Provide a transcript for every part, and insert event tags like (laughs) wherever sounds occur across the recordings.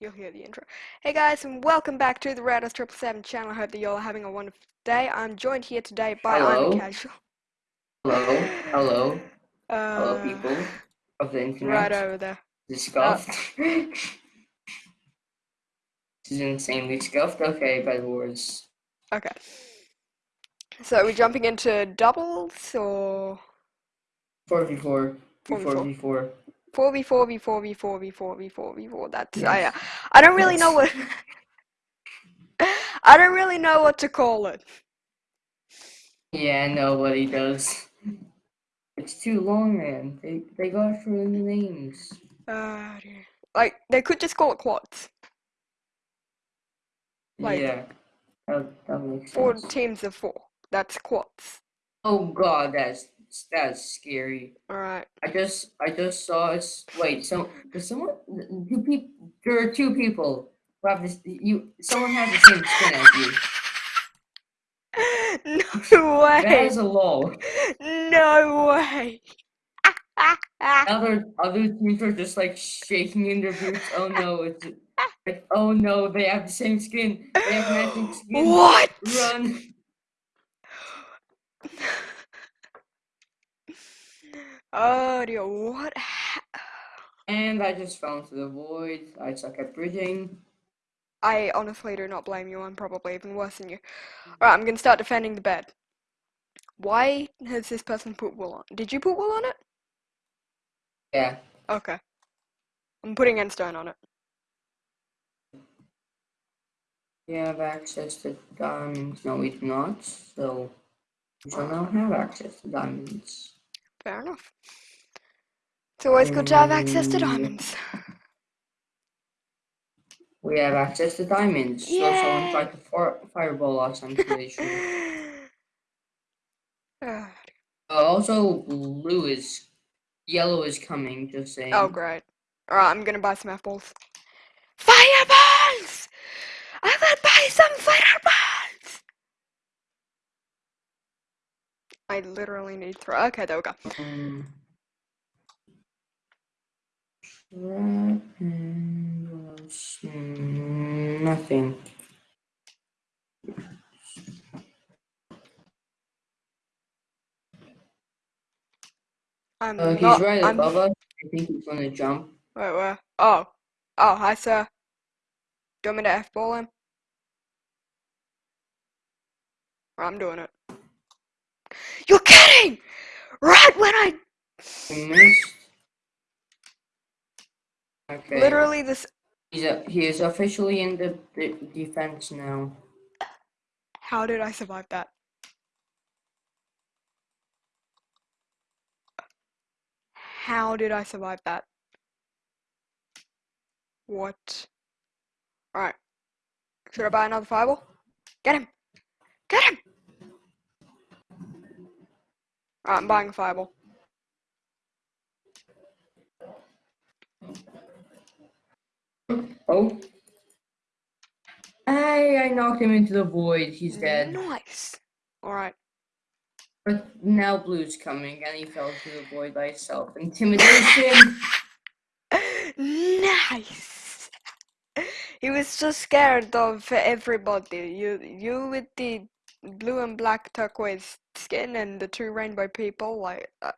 you'll hear the intro. Hey guys, and welcome back to the Rados Triple Seven channel. I hope that y'all are having a wonderful day. I'm joined here today by Hello. I'm Casual. Hello, hello, (laughs) Uh, hello, people of the internet. Right over there. Scuffed. this is insanely scuffed. Okay, bad words. Okay. So are we jumping into doubles or Four v four. Four 4v4. v four. Four v four v four v four v four v four v four? That's Yes. I. I don't really know what. I don't really know what to call it. Yeah, nobody does. It's too long, man. They they got for the names. Uh, like they could just call it quads. Like- yeah, that, that makes Four sense. teams of four. That's quads. Oh god, that's that's scary. All right. I just I just saw us. Wait, so does someone? Do people? There are two people who have this. You someone has the same skin as you. (laughs) no way. is a lol. No way. (laughs) Other other teams are just like shaking in their boots. Oh no! It's like oh no! They have the same skin. They have matching skin. what? Run! Oh dear. What? And I just fell into the void. I suck at bridging. I honestly do not blame you. I'm probably even worse than you. Alright, I'm gonna start defending the bed. Why has this person put wool on? Did you put wool on it? Yeah. Okay. I'm putting endstone on it. We have access to diamonds. No, we do not. So we shall not have access to diamonds. Fair enough. It's always good to have access to Mm. diamonds. We have access to diamonds. So someone Yay. tried to fire fireball us, I'm pretty sure. Uh, (sighs) also, blue is, yellow is coming. Just saying. oh, great. Alright, I'm gonna buy some F-balls. Fireballs! I will buy some fireballs! I literally need three. Okay, there we go. Um, trap and what else? Nothing. I'm Uh, he's not. right I'm, above us. I think he's gonna jump. Wait, where? Oh. Oh, hi, sir. Do you want me to F-ball him? I'm doing it. You're kidding! Right when I missed. Okay. literally this. He's a, he is officially in the, the defense now. How did I survive that? How did I survive that? What? Alright. Should I buy another fireball? Get him! Get him! I'm buying a fireball. Oh. Hey, I knocked him into the void. He's dead. Nice! Alright. But now Blue's coming, and he fell into the void by himself. Intimidation! (laughs) nice! He was so scared of everybody. You, you with the blue and black turquoise skin and the two rainbow people. Like, uh,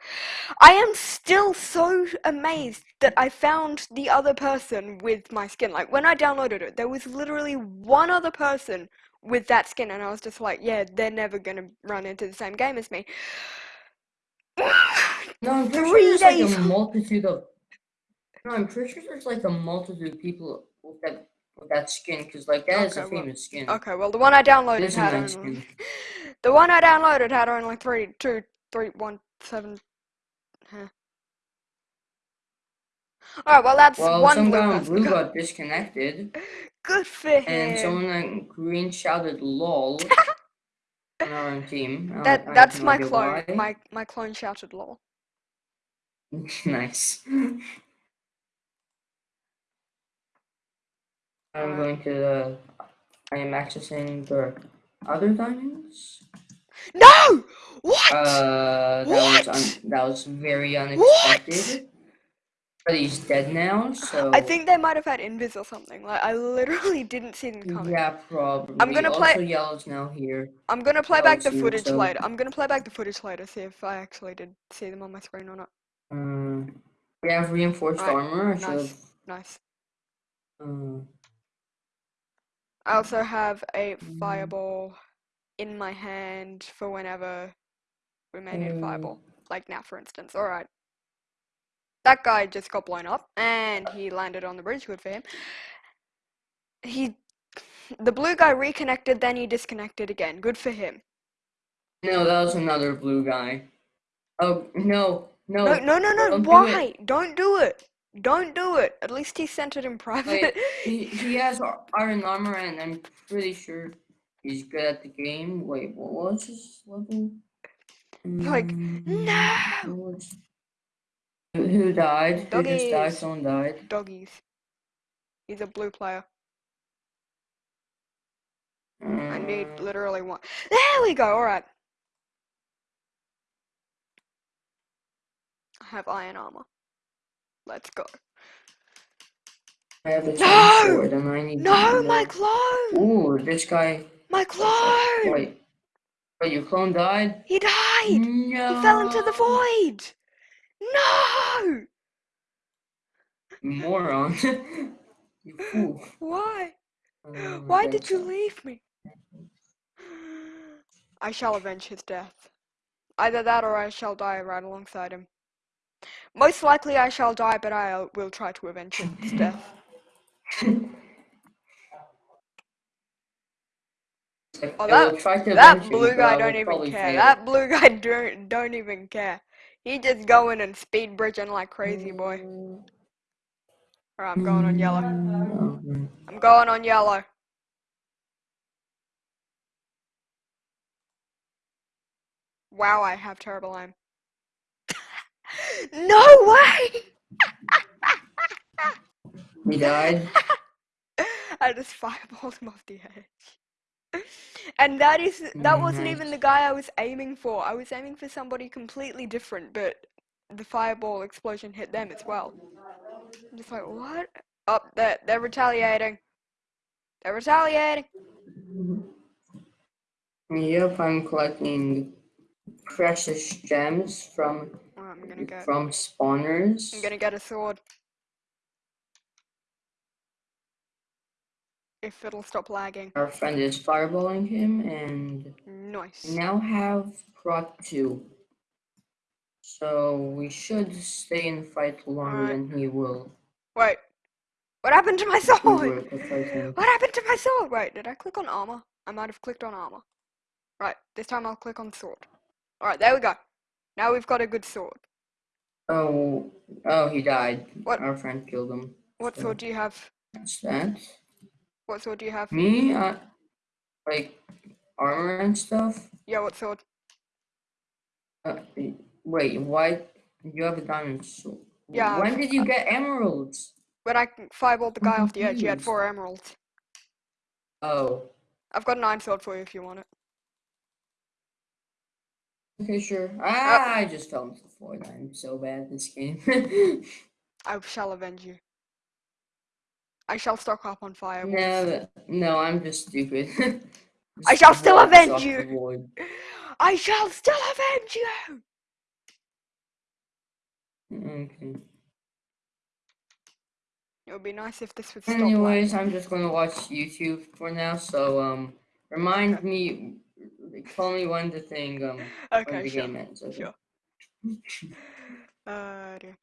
I am still so amazed that I found the other person with my skin. Like when I downloaded it, there was literally one other person with that skin, and I was just like, yeah, they're never gonna run into the same game as me. No, I'm pretty Three sure there's days. like a multitude of. No, I'm pretty sure there's like a multitude of people with that with that skin, because like that is a Okay, well- famous skin. Okay, well the one I downloaded It is a had nice skin. The one I downloaded had only three, two, three, one, seven. Huh. All right, well that's Well, one blue person. blue got disconnected, (laughs) Good for and him. someone on green shouted "lol" (laughs) on our own team. I- I That—that's no my clone. why. My my clone shouted lol. (laughs) nice. I'm going to the. I am accessing the other diamonds. No! What? Uh, that was What? un- that was very unexpected. But he's dead now, so I think they might have had invis or something. Like I literally (laughs) didn't see them coming. yeah, probably. I'm gonna play- Also, yellow's now here. I'm gonna play back the footage so- later. I'm gonna play back the footage later, see if I actually did see them on my screen or not. Uh, we have reinforced Right, armor. Nice. Nice. Uh, I also have a Mm. fireball in my hand for whenever we may need a fireball. Like now, for instance. Alright. That guy just got blown up and he landed on the bridge. Good for him. He. The blue guy reconnected, then he disconnected again. Good for him. no, that was another blue guy. Oh no, no. No, no, no, no. don't do. Why? Don't do it. Don't do it. At least he sent it in private. (laughs) He, he has iron armor, and I'm pretty sure he's good at the game. Wait, what was his level? Like, Mm, no! was- Who, who died? Who just died? Doggies. Someone died. Doggies. He's a blue player. I need Mm, literally one. There we go. All right. I have iron armor. Let's go. I have a No! sword, and I need No, my clone. Ooh, this guy. My clone. Wait, wait, your clone died? He died. No. He fell into the void. No. You moron. (laughs) you fool. Why? Uh, Why did you leave me? I shall avenge his death. Either that or I shall die right alongside him. Most likely I shall die, but I will try to avenge his death. Oh, that- will try to That blue guy don't even care. fail. That blue guy (laughs) don't don't even care. He just going and speed bridging like crazy boy. Alright, I'm going on yellow. I'm going on yellow. Wow, I have terrible aim. No way! He died. (laughs) I just fireballed him off the edge. And that is that wasn't even the guy I was aiming for. I was aiming for somebody completely different, but the fireball explosion hit them as well. I'm just like, what? Oh, they're, they're retaliating. They're retaliating. Yep, I'm collecting precious gems from I'm gonna get. from spawners. I'm gonna get a sword. If it'll stop lagging. Our friend is fireballing him, and Nice. now have prot two. So we should stay in fight longer Alright. than he will. Wait. What happened to my sword? were to fight him. What happened to my sword? Wait, did I click on armor? I might have clicked on armor. Right, this time I'll click on sword. Alright, there we go. Now we've got a good sword. Oh, oh, he died. What? Our friend killed him. What So sword do you have? That's that. What sword do you have? Me, uh, like armor and stuff. Yeah, what sword? Uh, wait, why? You have a diamond sword. Yeah, When did you get emeralds? When I fireballed the guy I'm off the edge, he had four emeralds. Oh, I've got an iron sword for you if you want it. Okay, sure. Uh, Ah, I just fell into the void. I'm so bad at this game. (laughs) I shall avenge you. I shall stock up on fire. no, no, I'm just stupid. (laughs) I shall still avenge you. (laughs) I shall still avenge you! Okay. It would be nice if this would stop Anyways, lagging. I'm just gonna watch YouTube for now. So um, remind Okay. me, call me when the thing um when Okay, the sure. game ends. Okay. Sure. Uh, dear.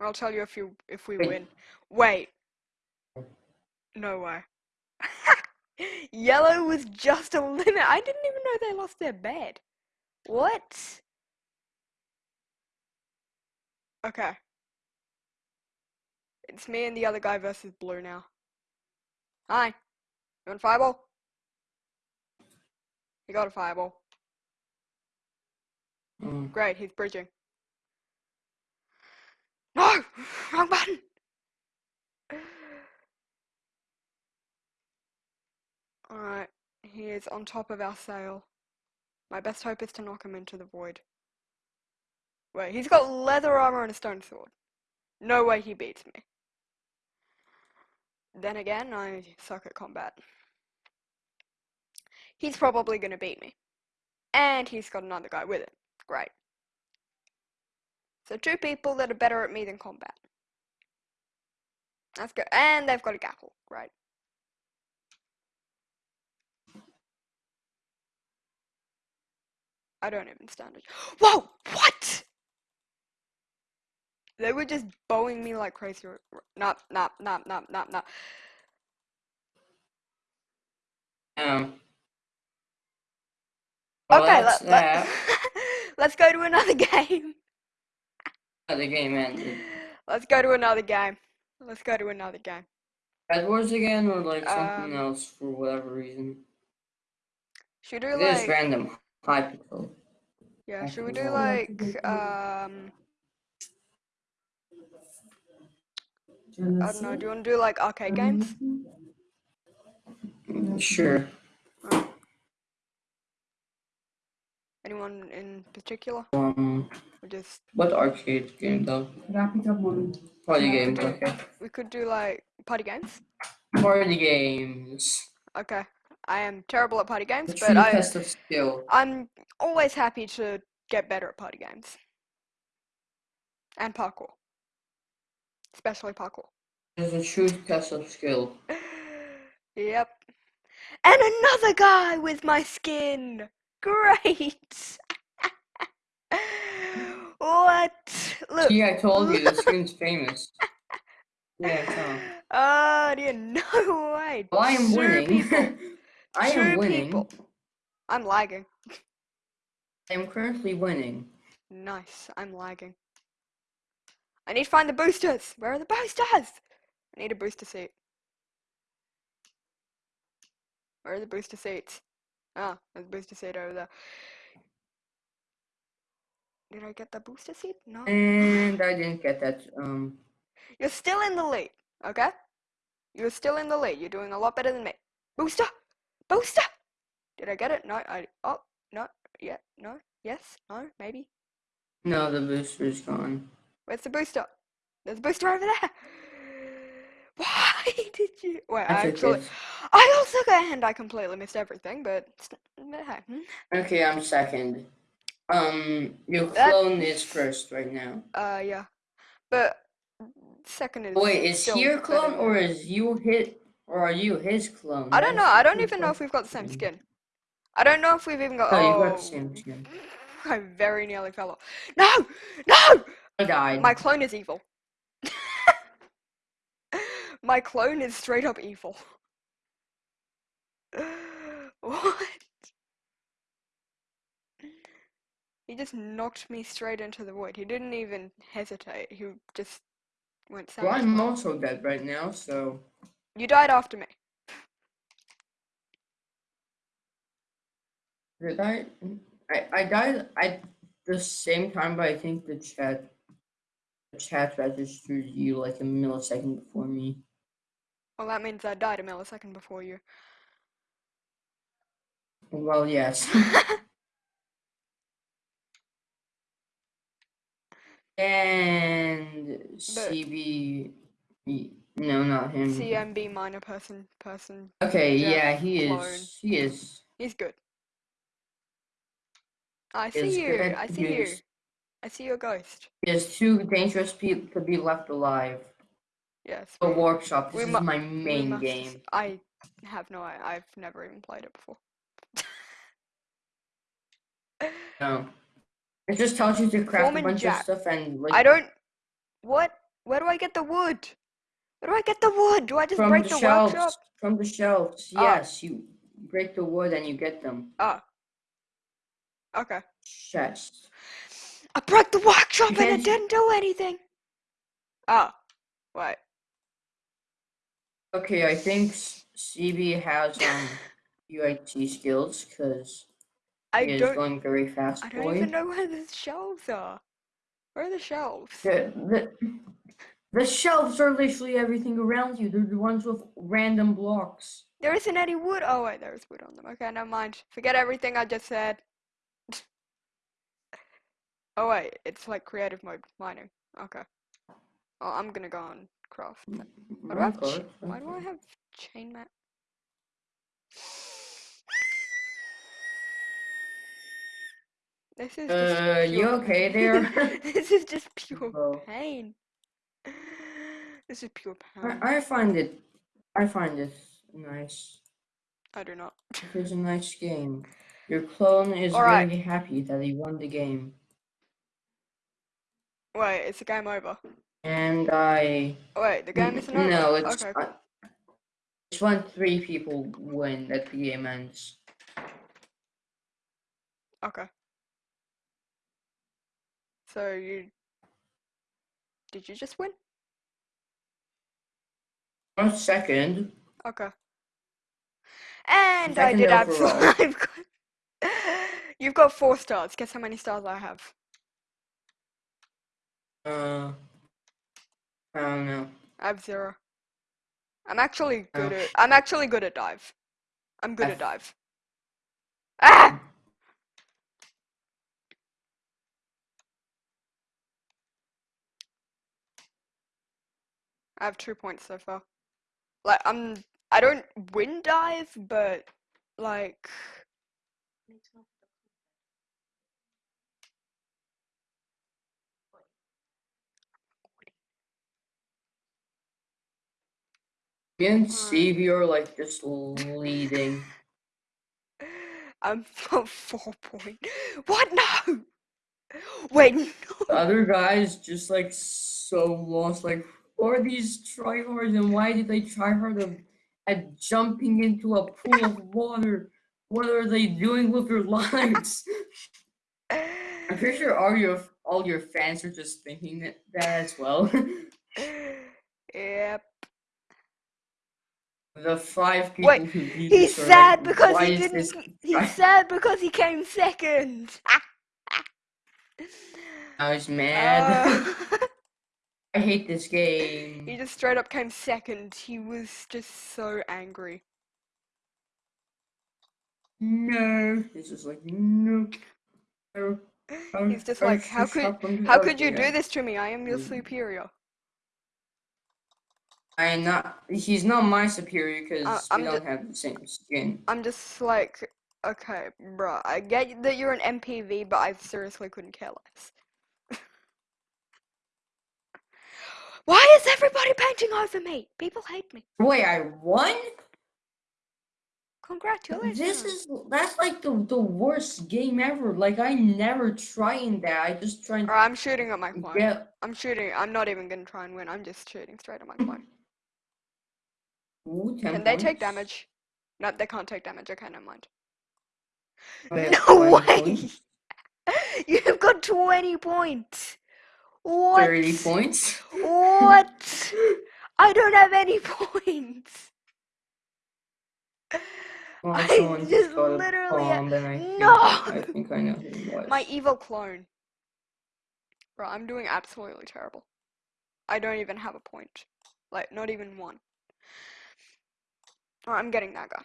I'll tell you if you if we Wait. win. Wait. No way. (laughs) Yellow was just a limit. I didn't even know they lost their bed. What? Okay. It's me and the other guy versus blue now. Hi. You want fireball? He got a fireball. Um, Great, he's bridging. No! (sighs) Wrong button! (sighs) Alright, he is on top of our sail. My best hope is to knock him into the void. Wait, he's got leather armor and a stone sword. No way he beats me. Then again, I suck at combat. He's probably gonna beat me. And he's got another guy with him. Great. So two people that are better at me than combat. That's good. And they've got a gackle. Great. I don't even stand it. (gasps) Whoa! What? They were just bowing me like crazy. Nah, nah, nah, nah, nah, nah. Um. Well, okay, let, let, (laughs) let's go to another (laughs) game. the game ended. Let's go to another game. Let's go to another game. Bed Wars again, or like something Um, else for whatever reason. Should we do It is like random. Hypixel. yeah? Should we do like um? I don't know. Do you want to do like arcade games? Sure. Anyone in particular? Um, Or just what arcade game though? Party games. Okay. we could do like party games. Party games. Okay. I am terrible at party games, The but true I test of skill. I'm always happy to get better at party games. And parkour. Especially parkour. There's a true test of skill. (laughs) yep. And another guy with my skin. Great. (laughs) what? Look. See, I told you the skin's (laughs) famous. Yeah. Oh, dear, no way. Well, I am Two winning. people. (laughs) I Two am winning. people. I'm lagging. I am currently winning. Nice. I'm lagging. I need to find the boosters. Where are the boosters? I need a booster seat. Where are the booster seats? Ah, there's a booster seat over there. Did I get the booster seat? No. And I didn't get that. Um, You're still in the lead, okay? You're still in the lead. You're doing a lot better than me. Booster! Booster! Did I get it? No, I. Oh, no. Yeah, no. Yes, no, maybe. no, the booster's gone. Where's the booster? There's a booster over there. Why (laughs) did you? Wait, I actually. I also got and I completely missed everything, but it's n- hey, hmm. Okay, I'm second. Um, your clone is first right now. uh, yeah, but second is. Wait, is he your clone than- or is you hit or are you his clone? I don't know. I don't even know if we've got the same skin. I don't know if we've even got. Oh, Oh, you got the same skin. (laughs) I very nearly fell off. No, no. I died. My clone is evil. My clone is straight up evil. (laughs) what? He just knocked me straight into the void. He didn't even hesitate. He just went Well. I'm also dead right now, so You died after me. did I? I I died at the same time, but I think the chat the chat registered you like a millisecond before me. Well, that means I died a millisecond before you. Well, yes. (laughs) and CB, no, not him. CMB minor person, person. Okay, Jeff yeah, he clone. is. He is. He's good. I see you. I see you. I see your ghost. Is too dangerous people to be left alive. Yes. The workshop. This is my main must- game. I have no. I- I've never even played it before. No. It just tells you to craft a bunch Jack. of stuff and like I don't. What? Where do I get the wood? Where do I get the wood? Do I just break the, the, shelves. workshop? From the shelves. Ah. Yes, you break the wood and you get them. Oh. Okay. Chest. I broke the workshop and it didn't do anything. Oh. Wait. Okay, I think CB has um UIT skills because I he is don't. going very fast. I don't boy. even know where the shelves are. Where are the shelves? The, the, the shelves are literally everything around you. They're the ones with random blocks. There isn't any wood. Oh wait, there is wood on them. Okay, never mind. Forget everything I just said. (laughs) Oh wait, it's like creative mode mining. Okay. Well, I'm gonna go on craft. Mm, then. Mm, mm, why do I have, Okay, why do I have chain mat? This is just Uh, you okay there? (laughs) this is just pure (laughs) Bro. pain. This is pure pain. I, I find it, I find it nice. I do not. It is a nice game. Your clone is very happy that he won the game. Wait, it's a game over. And I... Oh, wait, the game isn't over. No, it's, okay. uh, it's when three people win that the game ends. Okay. So you did you just win? One second. Okay. And I did absolutely. (laughs) I've got, you've got four stars. Guess how many stars I have? Uh, I don't know. I have zero. I'm actually good Oh. at. I'm actually good at dive. I'm good at dive. Ah! I have two points so far. Like I'm. I don't win dive, but like. Me and Alright. Stevie are like just leading. (laughs) I'm (laughs) on four point. What? No. Wait. No. The other guys just like so lost. Like, who are these tryhards and why did they try hard at jumping into a pool of (laughs) water? What are they doing with their lives? I'm pretty sure all your all your fans are just thinking that, that as well. Yep. The five people Wait, who beat He's sad because why he didn't. this He's sad because he came second. I was mad. Uh, (laughs) I hate this game. he just straight up came second. He was just so angry. No. he's just like no. no, He's just I like, how could how could you do this to me? I am your superior. I am not. He's not my superior because Uh, we don't have the same skin. I'm just like, okay, bro. I get that you're an MPV, but I seriously couldn't care less. (laughs) Why is everybody painting over me? People hate me. Wait, I won? Congratulations. This is that's like the the worst game ever. Like I never tried that. I just tried Alright, I'm shooting at my clone. get. I'm shooting. I'm not even gonna try and win. I'm just shooting straight at my clone. Ooh, 10 Can they take damage? No, they can't take damage. Okay, never mind. Wait, (laughs) No way! points? (laughs) You've got 20 points. What? 30 points. What? (laughs) I don't have any points. Well, oh, I just literally ha- bomb, I No! I think I know. My evil clone. Bro, I'm doing absolutely terrible. I don't even have a point. Like, not even one. Alright, I'm getting that guy.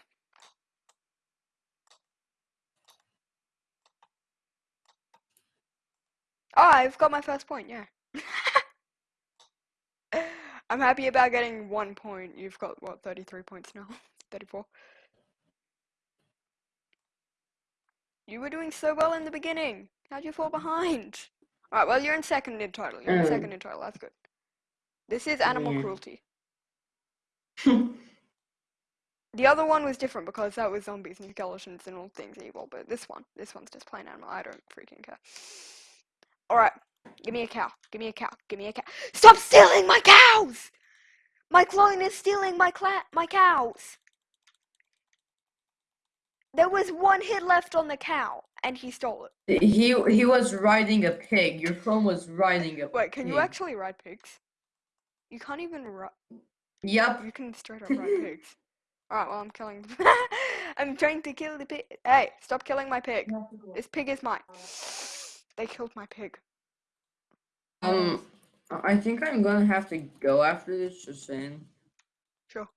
Oh, I've got my first point, yeah. (laughs) I'm happy about getting one point. You've got, what, 33 points now? (laughs) 34. You were doing so well in the beginning. How'd you fall behind? Alright, well, you're in second in total. You're in Mm. second in total. That's good. This is animal Yeah. cruelty. (laughs) The other one was different because that was zombies and skeletons and all things evil, but this one, this one's just plain animal. I don't freaking care. Alright, give me a cow. Give me a cow. Give me a cow. Stop stealing my cows! My clone is stealing my cla- my cows. There was one hit left on the cow, and he stole it. he he was riding a pig. Your clone was riding a pig. Wait, can you actually ride pigs? You can't even ride. Yep. You can straight up ride pigs. (laughs) Alright, well, I'm killing. (laughs) I'm trying to kill the pig. Hey, stop killing my pig. This pig is mine. They killed my pig. Um, I think I'm gonna have to go after this. Just saying. Sure.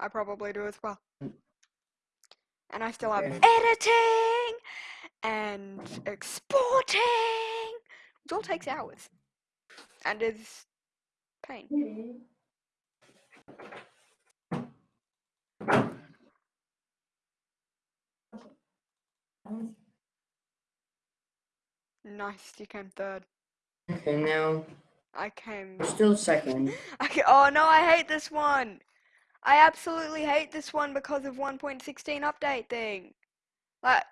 I probably do as well. And I still have Okay. editing and exporting which all takes hours. And is pain. Nice, you came third. Okay, now I came. we're still second. (laughs) Okay. Oh no, I hate this one. I absolutely hate this one because of 1.16 update thing. Like,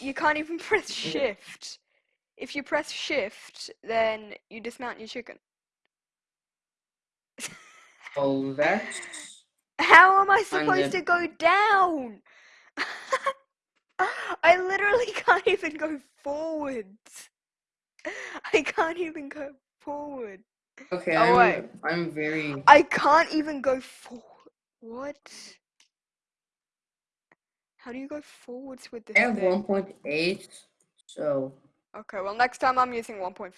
you can't even (laughs) press shift. If you press shift, then you dismount your chicken. (laughs) Oh, that's How am I supposed to go down? (gasps) I literally (laughs) can't even go forwards. I can't even go forward. okay. Oh, I'm. I'm very I can't even go forward. What? How do you go forwards with this I have 1.8, so Okay, well next time I'm using 1.15.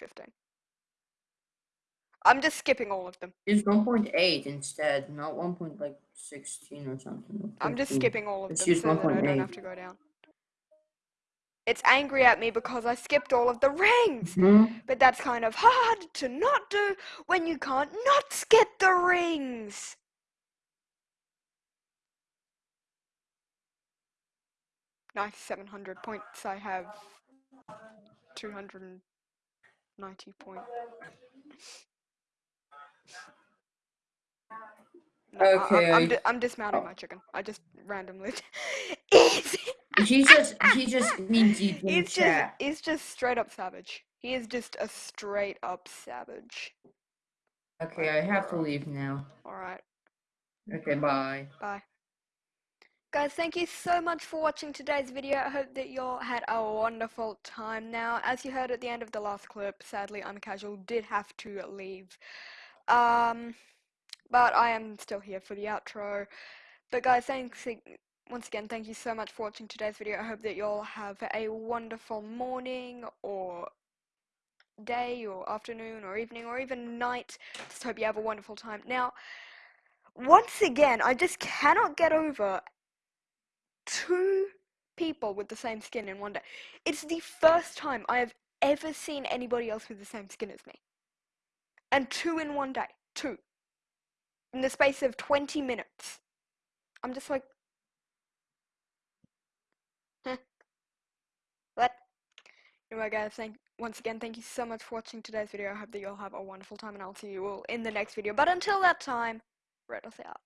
I'm just skipping all of them. use 1.8 instead, not 1. like 16 or something. or I'm just 15. skipping all of Let's them use so that I don't 1.8. have to go down. It's angry at me because I skipped all of the rings. Mhm. But that's kind of hard to not do when you can't not skip the rings. Nice, 700 points. I have 290 points. No, I- Okay, I'm, I'm, di- I'm dismounting oh. my chicken. I just randomly. (laughs) He just he just means you He's just he's just straight up savage. He is just a straight up savage. Okay, I have to leave now. Alright, Okay, bye. bye. Guys, thank you so much for watching today's video. I hope that you all had a wonderful time. Now, as you heard at the end of the last clip, sadly, I'm casual did have to leave. Um, but I am still here for the outro. But guys, thanks once again. Thank you so much for watching today's video. I hope that you all have a wonderful morning or day or afternoon or evening or even night. Just hope you have a wonderful time. Now, once again, I just cannot get over two people with the same skin in one day. It's the first time I have ever seen anybody else with the same skin as me. And two in one day. Two. In the space of 20 minutes. I'm just like. (laughs) Huh. What? Anyway, guys, thank once again, thank you so much for watching today's video. I hope that you all have a wonderful time, and I'll see you all in the next video. But until that time, Red us out.